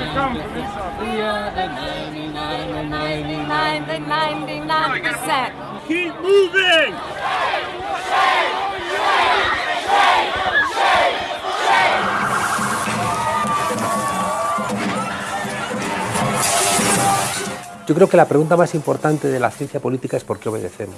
The 99, the 99, the 99 percent. Keep moving! Yo creo que la pregunta más importante de la ciencia política es por qué obedecemos.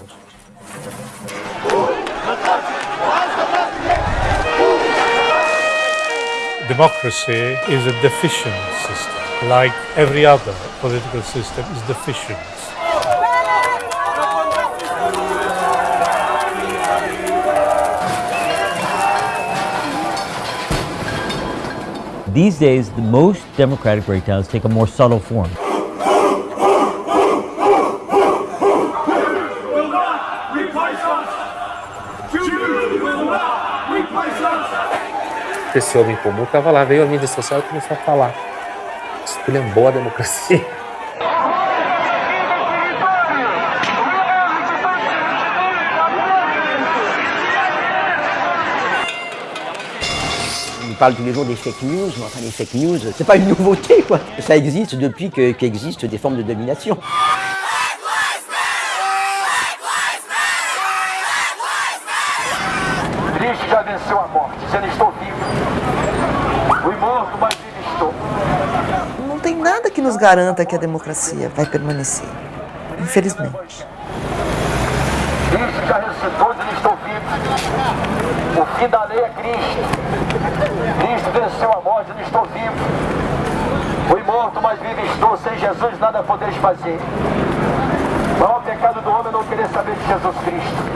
Democracy is a deficient system, like every other political system is deficient. These days, the most democratic breakdowns take a more subtle form. Esse homem comum estava lá, veio a mídia social e começou a falar. Esculhambou a democracia. On parle tous les jours des fake news, mais enfin les fake news, c'est pas une nouveauté quoi. Ça existe depuis que- qu'existent des formes de domination. Cristo já venceu a morte, dizendo estou vivo. Fui morto, mas vivo estou. Não tem nada que nos garanta que a democracia vai permanecer. Infelizmente. Cristo já ressuscitou, dizendo estou vivo. O fim da lei é Cristo. Cristo venceu a morte, dizendo estou vivo. Fui morto, mas vivo estou. Sem Jesus nada podeis fazer. O maior pecado do homem é não querer saber de Jesus Cristo.